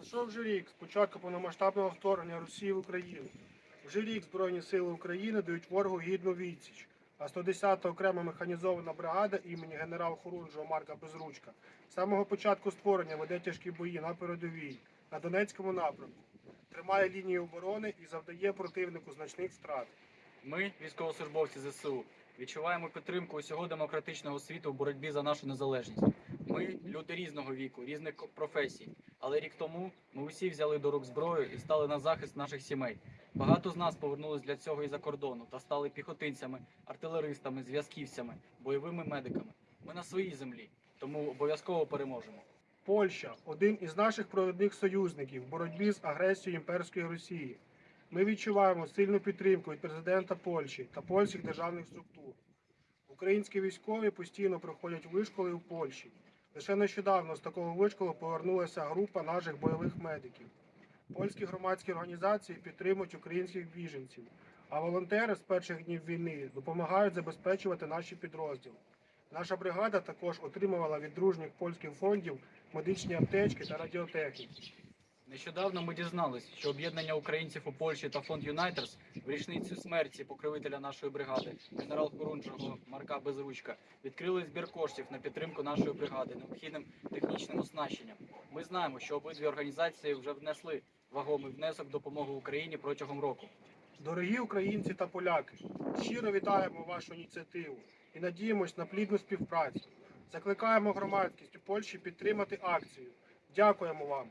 Пройшов вже рік з початку повномасштабного вторгнення Росії в Україну. Вже рік Збройні Сили України дають ворогу гідну відсіч. А 110-та окрема механізована бригада імені генерал-хорунжого Марка Безручка з самого початку створення веде тяжкі бої на передовій на Донецькому напрямку, тримає лінію оборони і завдає противнику значних втрат. Ми, військовослужбовці ЗСУ, відчуваємо підтримку усього демократичного світу в боротьбі за нашу незалежність. Ми люди різного віку, різних професій. Але рік тому ми усі взяли до рук зброю і стали на захист наших сімей. Багато з нас повернулись для цього із-за кордону та стали піхотинцями, артилеристами, зв'язківцями, бойовими медиками. Ми на своїй землі, тому обов'язково переможемо. Польща один із наших провідних союзників в боротьбі з агресією імперської Росії. Ми відчуваємо сильну підтримку від президента Польщі та польських державних структур. Українські військові постійно проходять вишколи у Польщі. Лише нещодавно з такого вишколу повернулася група наших бойових медиків. Польські громадські організації підтримують українських біженців, а волонтери з перших днів війни допомагають забезпечувати наші підрозділи. Наша бригада також отримувала від дружніх польських фондів медичні аптечки та радіотехніки. Нещодавно ми дізнались, що об'єднання українців у Польщі та фонд Юнайтерс в річницю смерті покровителя нашої бригади, генерал Хорунжого Марка Безручка, відкрили збір коштів на підтримку нашої бригади необхідним технічним оснащенням. Ми знаємо, що обидві організації вже внесли вагомий внесок в допомогу Україні протягом року. Дорогі українці та поляки, щиро вітаємо вашу ініціативу і надіємось на плідну співпрацю. Закликаємо громадськість у Польщі підтримати акцію. Дякуємо вам.